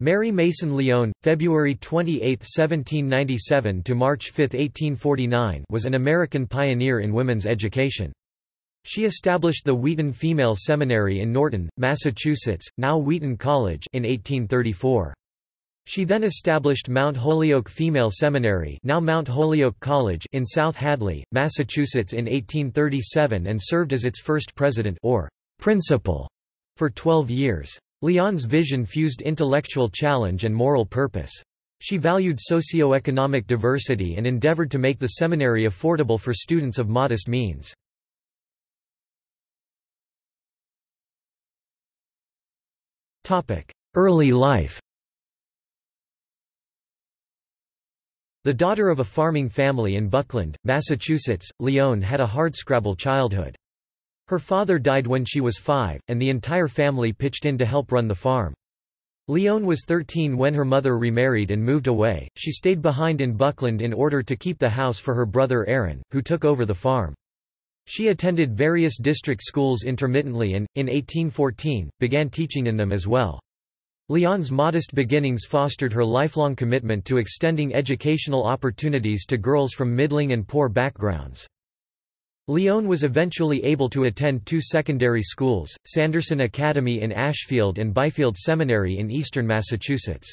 Mary Mason Lyon, February 28, 1797 to March 5, 1849, was an American pioneer in women's education. She established the Wheaton Female Seminary in Norton, Massachusetts, now Wheaton College, in 1834. She then established Mount Holyoke Female Seminary, now Mount Holyoke College, in South Hadley, Massachusetts in 1837 and served as its first president or principal for 12 years. Lyon's vision fused intellectual challenge and moral purpose. She valued socio-economic diversity and endeavored to make the seminary affordable for students of modest means. Early life The daughter of a farming family in Buckland, Massachusetts, Lyon had a hardscrabble childhood. Her father died when she was five, and the entire family pitched in to help run the farm. Lyon was 13 when her mother remarried and moved away. She stayed behind in Buckland in order to keep the house for her brother Aaron, who took over the farm. She attended various district schools intermittently and, in 1814, began teaching in them as well. Lyon's modest beginnings fostered her lifelong commitment to extending educational opportunities to girls from middling and poor backgrounds. Lyon was eventually able to attend two secondary schools, Sanderson Academy in Ashfield and Byfield Seminary in eastern Massachusetts.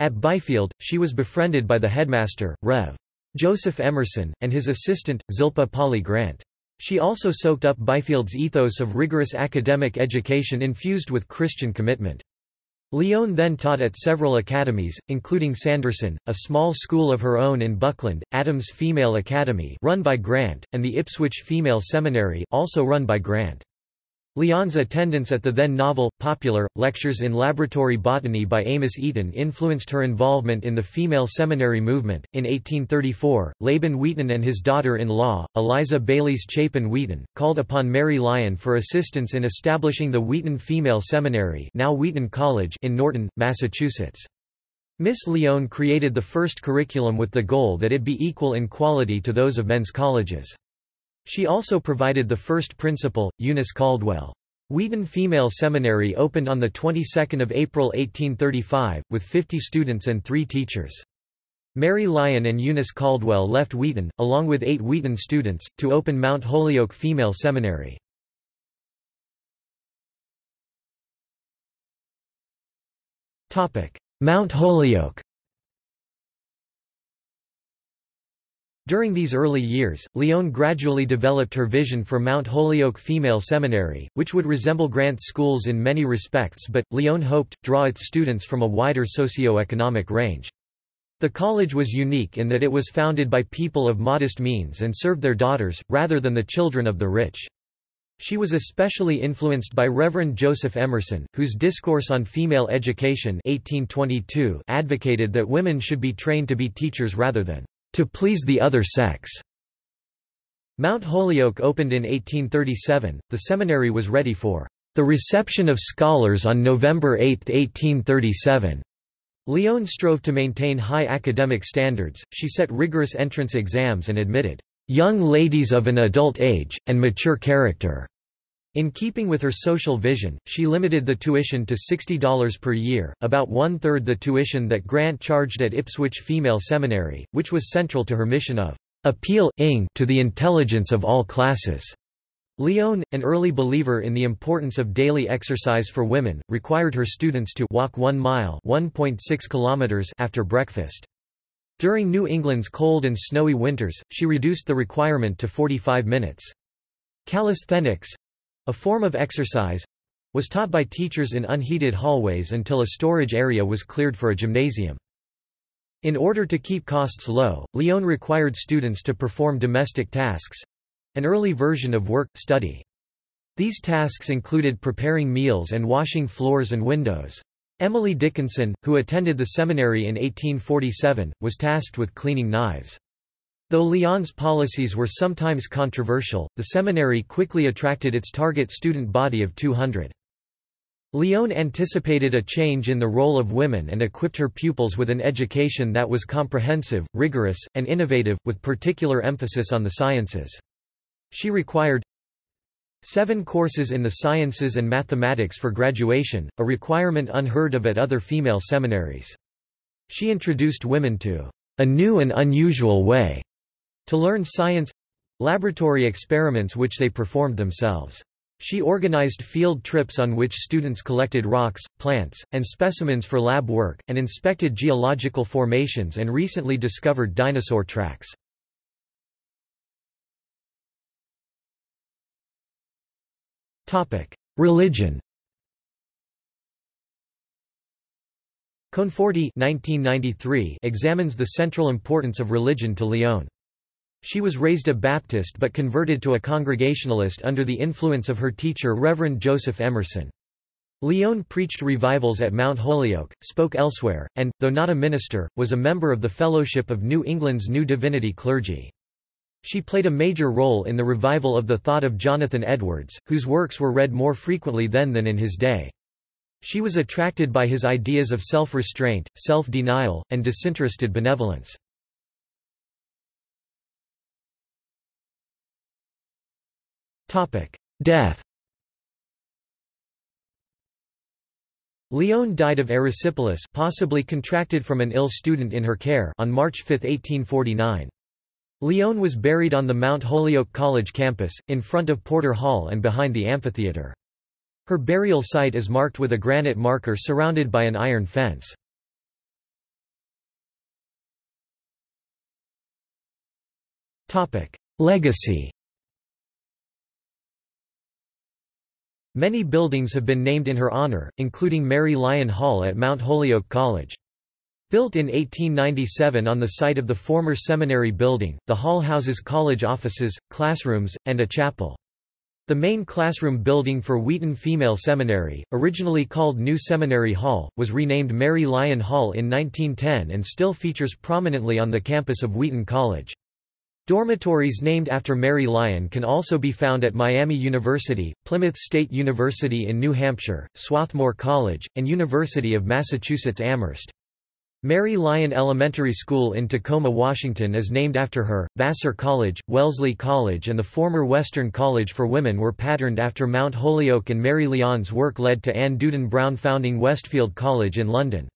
At Byfield, she was befriended by the headmaster, Rev. Joseph Emerson, and his assistant, Zilpah Polly Grant. She also soaked up Byfield's ethos of rigorous academic education infused with Christian commitment. Lyon then taught at several academies, including Sanderson, a small school of her own in Buckland, Adams Female Academy run by Grant, and the Ipswich Female Seminary also run by Grant. Lyon's attendance at the then novel, popular, lectures in laboratory botany by Amos Eaton influenced her involvement in the female seminary movement. In 1834, Laban Wheaton and his daughter in law, Eliza Baylis Chapin Wheaton, called upon Mary Lyon for assistance in establishing the Wheaton Female Seminary, now Wheaton College, in Norton, Massachusetts. Miss Lyon created the first curriculum with the goal that it be equal in quality to those of men's colleges. She also provided the first principal, Eunice Caldwell. Wheaton Female Seminary opened on the 22nd of April 1835, with 50 students and three teachers. Mary Lyon and Eunice Caldwell left Wheaton, along with eight Wheaton students, to open Mount Holyoke Female Seminary. Mount Holyoke During these early years, Lyon gradually developed her vision for Mount Holyoke Female Seminary, which would resemble Grant's schools in many respects but, Lyon hoped, draw its students from a wider socio-economic range. The college was unique in that it was founded by people of modest means and served their daughters, rather than the children of the rich. She was especially influenced by Reverend Joseph Emerson, whose Discourse on Female Education 1822 advocated that women should be trained to be teachers rather than to please the other sex. Mount Holyoke opened in 1837. The seminary was ready for the reception of scholars on November 8, 1837. Lyon strove to maintain high academic standards, she set rigorous entrance exams and admitted young ladies of an adult age, and mature character. In keeping with her social vision, she limited the tuition to $60 per year, about one-third the tuition that Grant charged at Ipswich Female Seminary, which was central to her mission of appeal to the intelligence of all classes. Lyon, an early believer in the importance of daily exercise for women, required her students to walk one mile (1.6 kilometers after breakfast. During New England's cold and snowy winters, she reduced the requirement to 45 minutes. Calisthenics, a form of exercise was taught by teachers in unheated hallways until a storage area was cleared for a gymnasium. In order to keep costs low, Lyon required students to perform domestic tasks—an early version of work-study. These tasks included preparing meals and washing floors and windows. Emily Dickinson, who attended the seminary in 1847, was tasked with cleaning knives. Though Lyon's policies were sometimes controversial, the seminary quickly attracted its target student body of 200. Lyon anticipated a change in the role of women and equipped her pupils with an education that was comprehensive, rigorous, and innovative, with particular emphasis on the sciences. She required Seven courses in the sciences and mathematics for graduation, a requirement unheard of at other female seminaries. She introduced women to a new and unusual way to learn science—laboratory experiments which they performed themselves. She organized field trips on which students collected rocks, plants, and specimens for lab work, and inspected geological formations and recently discovered dinosaur tracks. Religion Conforti 1993 examines the central importance of religion to Lyon. She was raised a Baptist but converted to a Congregationalist under the influence of her teacher Reverend Joseph Emerson. Lyon preached revivals at Mount Holyoke, spoke elsewhere, and, though not a minister, was a member of the Fellowship of New England's New Divinity clergy. She played a major role in the revival of the thought of Jonathan Edwards, whose works were read more frequently then than in his day. She was attracted by his ideas of self-restraint, self-denial, and disinterested benevolence. Death Lyon died of erysipelas possibly contracted from an ill student in her care on March 5, 1849. Lyon was buried on the Mount Holyoke College campus, in front of Porter Hall and behind the amphitheater. Her burial site is marked with a granite marker surrounded by an iron fence. Legacy Many buildings have been named in her honor, including Mary Lyon Hall at Mount Holyoke College. Built in 1897 on the site of the former seminary building, the hall houses college offices, classrooms, and a chapel. The main classroom building for Wheaton Female Seminary, originally called New Seminary Hall, was renamed Mary Lyon Hall in 1910 and still features prominently on the campus of Wheaton College. Dormitories named after Mary Lyon can also be found at Miami University, Plymouth State University in New Hampshire, Swarthmore College, and University of Massachusetts Amherst. Mary Lyon Elementary School in Tacoma, Washington is named after her. Vassar College, Wellesley College and the former Western College for Women were patterned after Mount Holyoke and Mary Lyon's work led to Anne Dudin Brown founding Westfield College in London.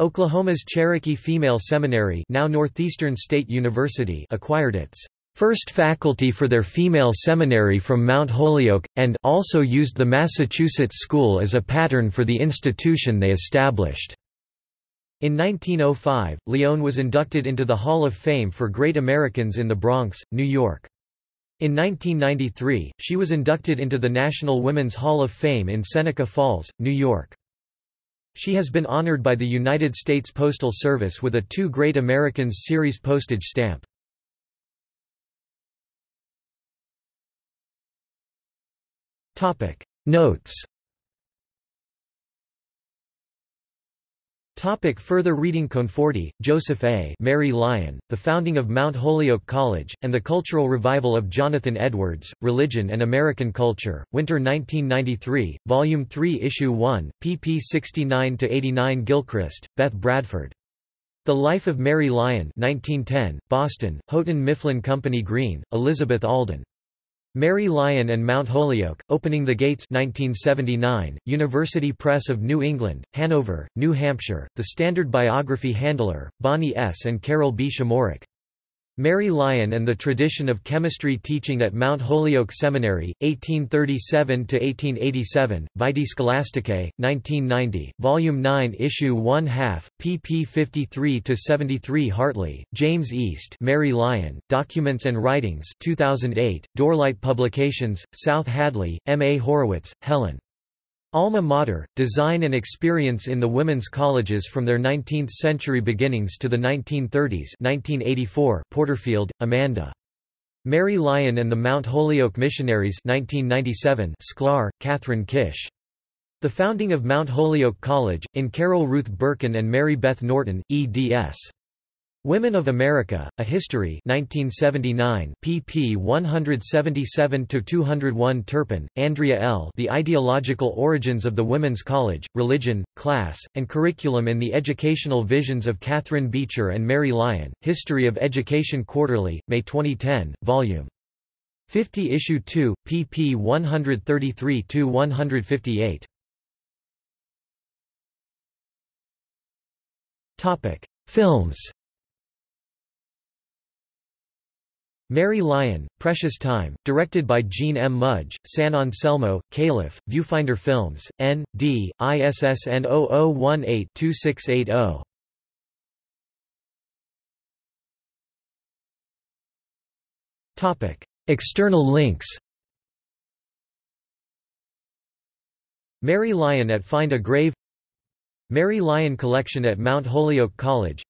Oklahoma's Cherokee Female Seminary now Northeastern State University acquired its first faculty for their female seminary from Mount Holyoke, and also used the Massachusetts School as a pattern for the institution they established. In 1905, Lyon was inducted into the Hall of Fame for Great Americans in the Bronx, New York. In 1993, she was inducted into the National Women's Hall of Fame in Seneca Falls, New York. She has been honored by the United States Postal Service with a Two Great Americans Series postage stamp. Notes Topic further reading Conforti, Joseph A. Mary Lyon, The Founding of Mount Holyoke College, and the Cultural Revival of Jonathan Edwards, Religion and American Culture, Winter 1993, Volume 3 Issue 1, pp 69–89 Gilchrist, Beth Bradford. The Life of Mary Lyon 1910, Boston, Houghton Mifflin Company Green, Elizabeth Alden. Mary Lyon and Mount Holyoke, Opening the Gates 1979, University Press of New England, Hanover, New Hampshire, The Standard Biography Handler, Bonnie S. and Carol B. Shmurak. Mary Lyon and the Tradition of Chemistry Teaching at Mount Holyoke Seminary, 1837–1887, Vitae Scholasticae, 1990, Volume 9 Issue 1 half, pp 53–73 Hartley, James East Mary Lyon, Documents and Writings 2008, Doorlight Publications, South Hadley, M. A. Horowitz, Helen. Alma Mater, Design and Experience in the Women's Colleges from their 19th-century beginnings to the 1930s 1984, Porterfield, Amanda. Mary Lyon and the Mount Holyoke Missionaries 1997, Sklar, Catherine Kish. The Founding of Mount Holyoke College, in Carol Ruth Berkin and Mary Beth Norton, eds. Women of America, A History 1979, pp 177–201 Turpin, Andrea L. The Ideological Origins of the Women's College, Religion, Class, and Curriculum in the Educational Visions of Catharine Beecher and Mary Lyon, History of Education Quarterly, May 2010, Vol. 50 Issue 2, pp 133–158. Films Mary Lyon, Precious Time, directed by Jean M. Mudge, San Anselmo, Calif., Viewfinder Films, N.D., ISSN 0018-2680. External links Mary Lyon at Find a Grave Mary Lyon Collection at Mount Holyoke College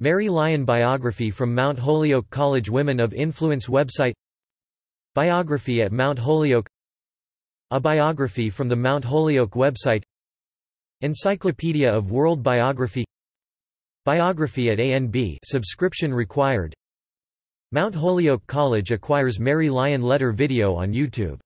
Mary Lyon Biography from Mount Holyoke College Women of Influence website. Biography at Mount Holyoke. A biography from the Mount Holyoke website. Encyclopedia of World Biography. Biography at ANB subscription required. Mount Holyoke College acquires Mary Lyon letter video on YouTube